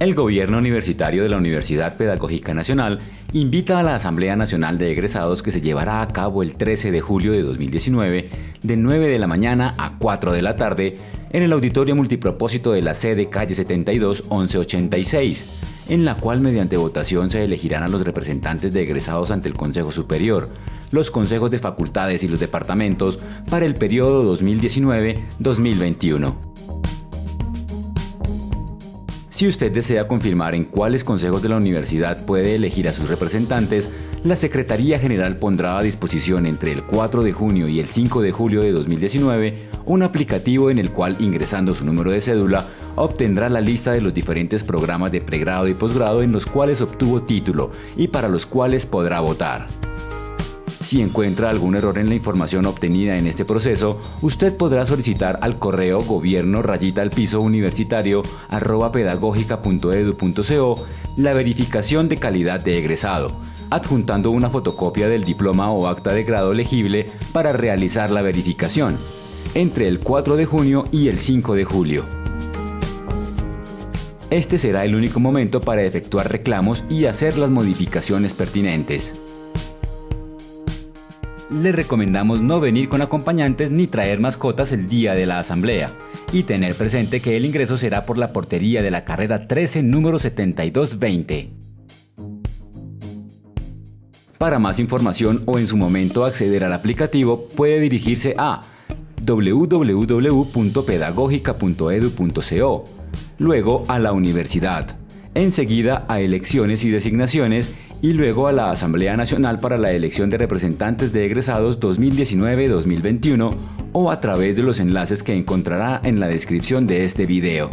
El gobierno universitario de la Universidad Pedagógica Nacional invita a la Asamblea Nacional de Egresados que se llevará a cabo el 13 de julio de 2019 de 9 de la mañana a 4 de la tarde en el auditorio multipropósito de la sede calle 72 1186, en la cual mediante votación se elegirán a los representantes de egresados ante el Consejo Superior, los consejos de facultades y los departamentos para el periodo 2019-2021. Si usted desea confirmar en cuáles consejos de la universidad puede elegir a sus representantes, la Secretaría General pondrá a disposición entre el 4 de junio y el 5 de julio de 2019 un aplicativo en el cual ingresando su número de cédula obtendrá la lista de los diferentes programas de pregrado y posgrado en los cuales obtuvo título y para los cuales podrá votar. Si encuentra algún error en la información obtenida en este proceso, usted podrá solicitar al correo gobierno rayita al piso universitario arroba pedagógica.edu.co la verificación de calidad de egresado, adjuntando una fotocopia del diploma o acta de grado legible para realizar la verificación, entre el 4 de junio y el 5 de julio. Este será el único momento para efectuar reclamos y hacer las modificaciones pertinentes le recomendamos no venir con acompañantes ni traer mascotas el día de la asamblea y tener presente que el ingreso será por la portería de la carrera 13 número 7220. Para más información o en su momento acceder al aplicativo puede dirigirse a www.pedagogica.edu.co, luego a la universidad, enseguida a elecciones y designaciones y luego a la Asamblea Nacional para la elección de representantes de egresados 2019-2021 o a través de los enlaces que encontrará en la descripción de este video.